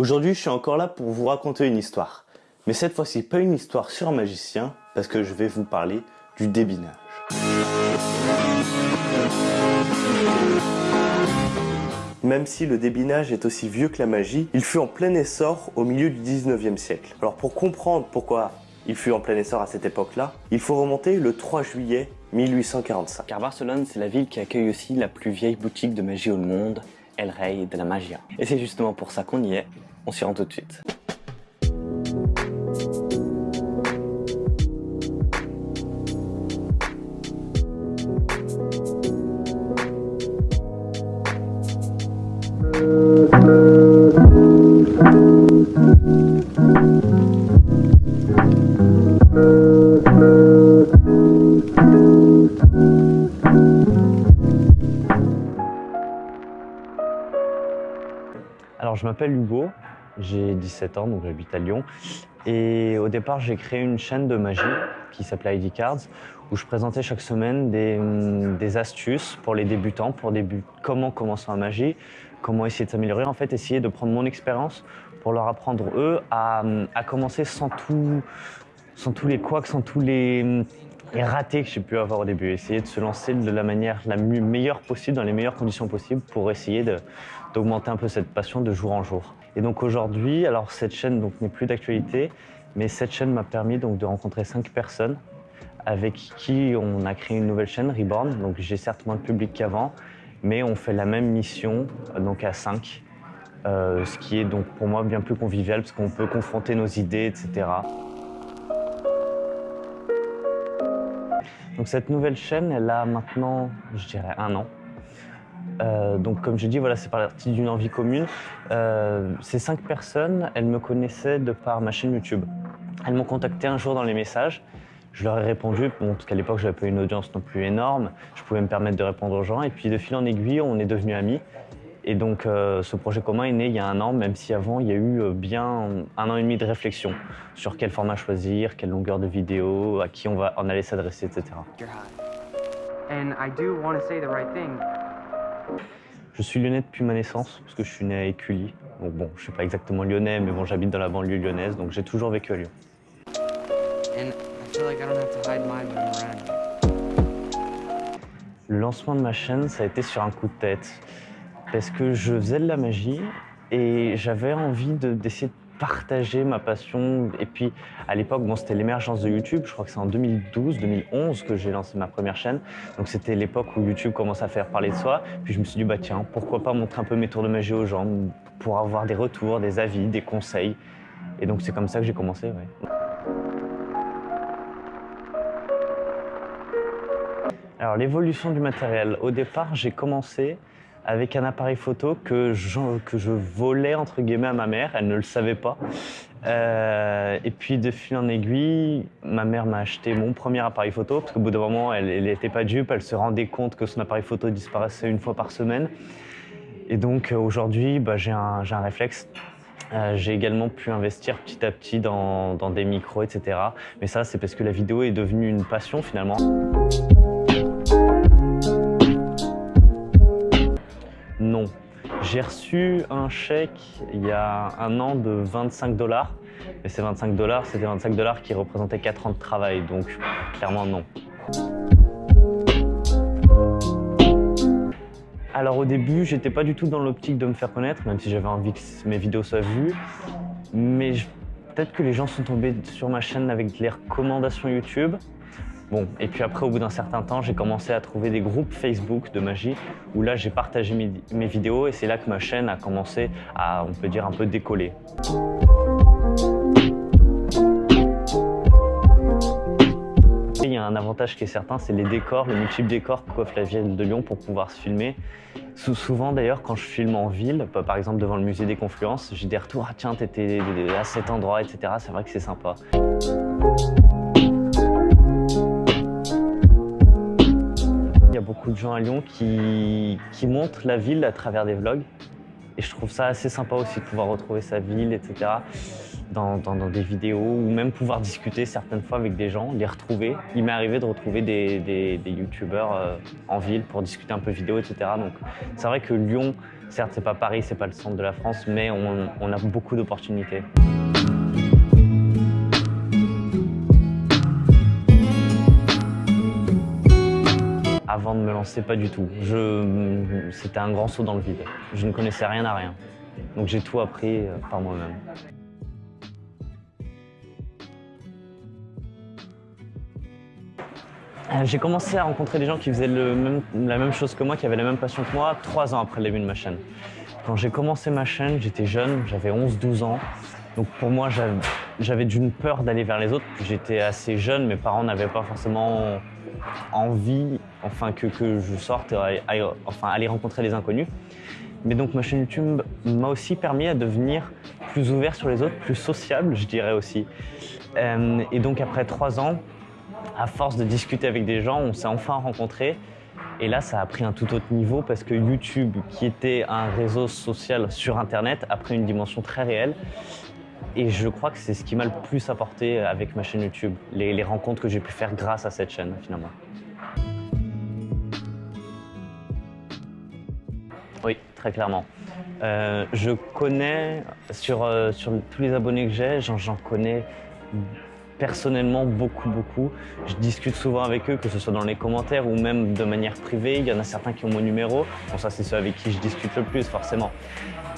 Aujourd'hui, je suis encore là pour vous raconter une histoire. Mais cette fois-ci, pas une histoire sur un magicien, parce que je vais vous parler du débinage. Même si le débinage est aussi vieux que la magie, il fut en plein essor au milieu du 19e siècle. Alors pour comprendre pourquoi il fut en plein essor à cette époque-là, il faut remonter le 3 juillet 1845. Car Barcelone, c'est la ville qui accueille aussi la plus vieille boutique de magie au monde, El Rey de la Magia. Et c'est justement pour ça qu'on y est, on s'y rend tout de suite. Alors je m'appelle Hugo, j'ai 17 ans, donc j'habite à Lyon. Et au départ, j'ai créé une chaîne de magie qui s'appelait ID Cards, où je présentais chaque semaine des, hum, astuces pour les débutants, pour début, comment commencer en magie, comment essayer de s'améliorer, en fait, essayer de prendre mon expérience pour leur apprendre, eux, à, commencer sans, tout, sans tous les couacs, sans tous les, les ratés que j'ai pu avoir au début. Essayer de se lancer de la manière la meilleure possible, dans les meilleures conditions possibles, pour essayer d'augmenter un peu cette passion de jour en jour. Et donc aujourd'hui, alors cette chaîne n'est plus d'actualité, mais cette chaîne m'a permis donc de rencontrer cinq personnes avec qui on a créé une nouvelle chaîne, Reborn. Donc j'ai certes moins de public qu'avant, mais on fait la même mission donc à cinq, euh, ce qui est donc pour moi bien plus convivial parce qu'on peut confronter nos idées, etc. Donc cette nouvelle chaîne, elle a maintenant, je dirais, un an. Euh, donc comme je dis, voilà, c'est parti d'une envie commune. Euh, ces cinq personnes, elles me connaissaient de par ma chaîne YouTube. Elles m'ont contacté un jour dans les messages. Je leur ai répondu, bon, parce qu'à l'époque, je n'avais pas une audience non plus énorme. Je pouvais me permettre de répondre aux gens. Et puis de fil en aiguille, on est devenus amis. Et donc euh, ce projet commun est né il y a un an, même si avant, il y a eu bien un an et demi de réflexion sur quel format choisir, quelle longueur de vidéo, à qui on va en aller s'adresser, etc. Je suis lyonnais depuis ma naissance, parce que je suis né à Écully. Donc bon, je suis pas exactement lyonnais, mais bon, j'habite dans la banlieue lyonnaise, donc j'ai toujours vécu à Lyon. Le lancement de ma chaîne, ça a été sur un coup de tête, parce que je faisais de la magie et j'avais envie d'essayer de partager ma passion. Et puis, à l'époque, bon, c'était l'émergence de YouTube. Je crois que c'est en 2012, 2011 que j'ai lancé ma première chaîne. Donc, c'était l'époque où YouTube commence à faire parler de soi. Puis, je me suis dit, bah tiens, pourquoi pas montrer un peu mes tours de magie aux gens pour avoir des retours, des avis, des conseils. Et donc, c'est comme ça que j'ai commencé, Alors, l'évolution du matériel. Au départ, j'ai commencé avec un appareil photo que je, que je volais entre guillemets à ma mère, elle ne le savait pas. Euh, et puis de fil en aiguille, ma mère m'a acheté mon premier appareil photo parce qu'au bout d'un moment, elle n'était pas dupe, elle se rendait compte que son appareil photo disparaissait une fois par semaine. Et donc euh, aujourd'hui, bah, j'ai un, un, réflexe. Euh, j'ai également pu investir petit à petit dans, dans des micros, etc. Mais ça, c'est parce que la vidéo est devenue une passion finalement. J'ai reçu un chèque il y a un an de 25 dollars. Mais ces 25 dollars, c'était 25 dollars qui représentaient 4 ans de travail, donc clairement non. Alors au début, j'étais pas du tout dans l'optique de me faire connaître, même si j'avais envie que mes vidéos soient vues. Mais peut-être que les gens sont tombés sur ma chaîne avec les recommandations YouTube. Bon, et puis après, au bout d'un certain temps, j'ai commencé à trouver des groupes Facebook de magie où là, j'ai partagé mes, vidéos et c'est là que ma chaîne a commencé à, on peut dire, un peu décoller. Il y a un avantage qui est certain, c'est les décors, les multiples décors que coiffe la ville de Lyon pour pouvoir se filmer. Souvent d'ailleurs, quand je filme en ville, par exemple devant le musée des Confluences, j'ai des retours « Ah tiens, t'étais à cet endroit, etc. » C'est vrai que c'est sympa. De gens à Lyon qui, qui montrent la ville à travers des vlogs. Et je trouve ça assez sympa aussi de pouvoir retrouver sa ville, etc. Dans, dans, des vidéos ou même pouvoir discuter certaines fois avec des gens, les retrouver. Il m'est arrivé de retrouver des, des, youtubeurs euh, en ville pour discuter un peu vidéo, etc. Donc c'est vrai que Lyon Certes, c'est pas Paris, c'est pas le centre de la France, mais on, on a beaucoup d'opportunités. Avant de me lancer, pas du tout. C'était un grand saut dans le vide. Je ne connaissais rien à rien. Donc j'ai tout appris euh, par moi-même. Euh, J'ai commencé à rencontrer des gens qui faisaient la même chose que moi, qui avaient la même passion que moi, trois ans après le début de ma chaîne. Quand j'ai commencé ma chaîne, j'étais jeune, j'avais 11-12 ans. Donc pour moi, j'avais d'une peur d'aller vers les autres. J'étais assez jeune, mes parents n'avaient pas forcément envie enfin, que, je sorte, et enfin aller rencontrer les inconnus. Mais donc ma chaîne YouTube m'a aussi permis à devenir plus ouvert sur les autres, plus sociable, je dirais aussi. Euh, et donc après trois ans, à force de discuter avec des gens, on s'est enfin rencontrés. Et là, ça a pris un tout autre niveau parce que YouTube, qui était un réseau social sur Internet, a pris une dimension très réelle. Et je crois que c'est ce qui m'a le plus apporté avec ma chaîne YouTube, les, rencontres que j'ai pu faire grâce à cette chaîne finalement. Oui, très clairement. Euh, je connais, sur, euh, sur tous les abonnés que j'ai, j'en j'en connais personnellement beaucoup, beaucoup. Je discute souvent avec eux, que ce soit dans les commentaires ou même de manière privée. Il y en a certains qui ont mon numéro. Bon, ça, c'est ceux avec qui je discute le plus, forcément.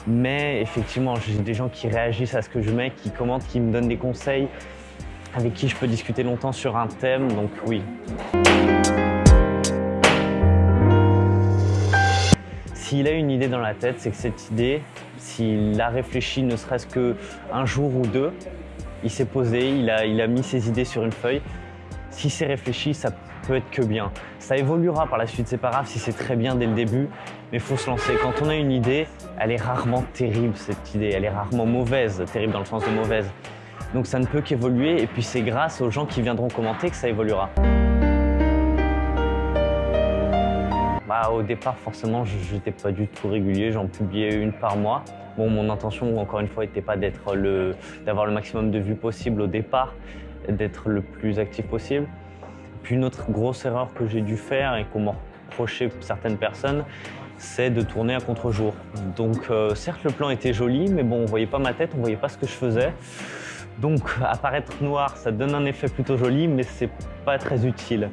Mais effectivement, j'ai des gens qui réagissent à ce que je mets, qui commentent, qui me donnent des conseils, avec qui je peux discuter longtemps sur un thème. Donc oui, S'il a une idée dans la tête, c'est que cette idée, s'il l'a réfléchi ne serait-ce qu'un jour ou deux, il s'est posé, il a, il a mis ses idées sur une feuille. Si c'est réfléchi, ça peut être que bien. Ça évoluera par la suite, c'est pas grave si c'est très bien dès le début, mais il faut se lancer. Quand on a une idée, elle est rarement terrible cette idée, elle est rarement mauvaise, terrible dans le sens de mauvaise. Donc ça ne peut qu'évoluer et puis c'est grâce aux gens qui viendront commenter que ça évoluera. Bah, au départ, forcément, je n'étais pas du tout régulier. J'en publiais une par mois. Bon, mon intention, encore une fois, n'était pas le, d'avoir le maximum de vues possible au départ, d'être le plus actif possible. Puis une autre grosse erreur que j'ai dû faire et qu'on m'a reproché certaines personnes, c'est de tourner à contre-jour. Donc, euh, certes, le plan était joli, mais bon, on voyait pas ma tête, on voyait pas ce que je faisais. Donc, apparaître noir, ça donne un effet plutôt joli, mais c'est pas très utile.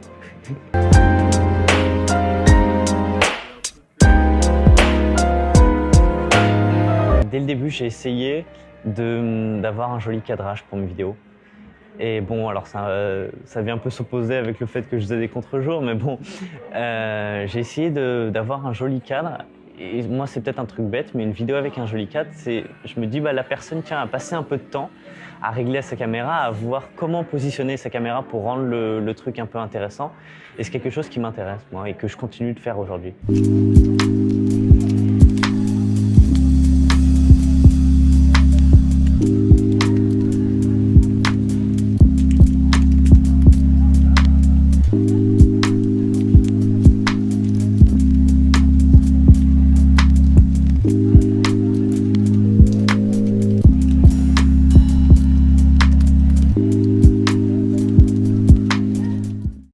Dès le début, j'ai essayé d'avoir un joli cadrage pour mes vidéos. Et bon, alors ça, euh, ça vient un peu s'opposer avec le fait que je faisais des contre-jours, mais bon, euh, j'ai essayé d'avoir un joli cadre. Et moi, c'est peut-être un truc bête, mais une vidéo avec un joli cadre, c'est, je me dis, bah, la personne tient à passer un peu de temps à régler sa caméra, à voir comment positionner sa caméra pour rendre le, le truc un peu intéressant. Et c'est quelque chose qui m'intéresse, moi, et que je continue de faire aujourd'hui.